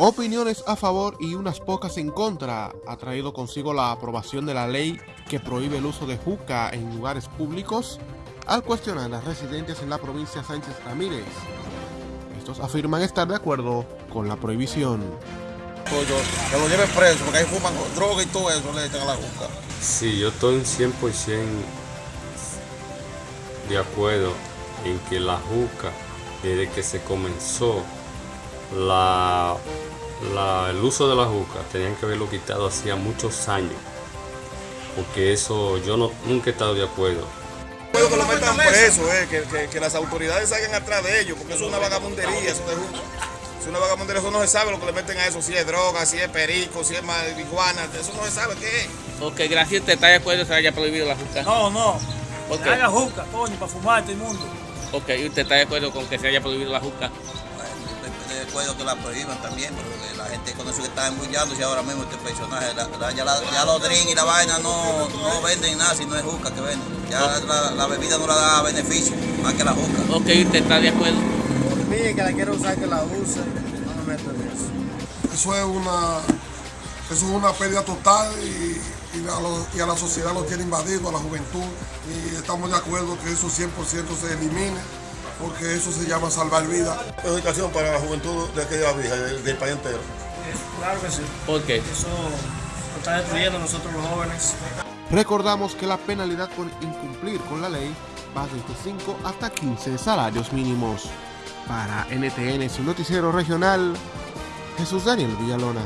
Opiniones a favor y unas pocas en contra ha traído consigo la aprobación de la ley que prohíbe el uso de juca en lugares públicos al cuestionar las residentes en la provincia Sánchez Ramírez. Estos afirman estar de acuerdo con la prohibición. Que lo lleven preso porque ahí fuman droga y todo eso le echan a la juca. Sí, yo estoy 100% de acuerdo en que la juca, desde que se comenzó la, la- el uso de la juca, tenían que haberlo quitado hacía muchos años. Porque eso yo no, nunca he estado de acuerdo. Puedo que lo metan preso, eh, que, que- que las autoridades salgan atrás de ellos, porque eso es una vagabundería, eso de juca. Es una vagabundería, eso no se sabe lo que le meten a eso, si es droga, si es perico, si es marihuana, eso no se sabe qué es. Ok, gracias. ¿Usted está de acuerdo que se haya prohibido la juca? No, no. ¿Por Que qué? haga juca, coño, para fumar todo el mundo. Ok, ¿y usted está de acuerdo con que se haya prohibido la juca? Acuerdo que la prohíban también, pero que la gente con eso que está embullándose ahora mismo este personaje, la- la- ya, la- ya los drinks y la vaina no, no venden nada si no es juca que venden. Ya la, la bebida no la da beneficio, más que la juca. Ok, ¿usted está de acuerdo? Por mí, que la quiero usar, que la use, no me meto en eso. Eso es una, eso es una pérdida total y, y a lo- y a la sociedad lo tiene invadido, a la juventud. Y estamos de acuerdo que eso 100% se elimine, porque eso se llama salvar vidas. Educación para la juventud de aquella vieja, del, del país entero. Claro que sí. ¿Por qué? Eso lo está destruyendo a nosotros los jóvenes. Recordamos que la penalidad por incumplir con la ley va desde 5 hasta 15 salarios mínimos. Para NTN, su noticiero regional, Jesús Daniel Villalona.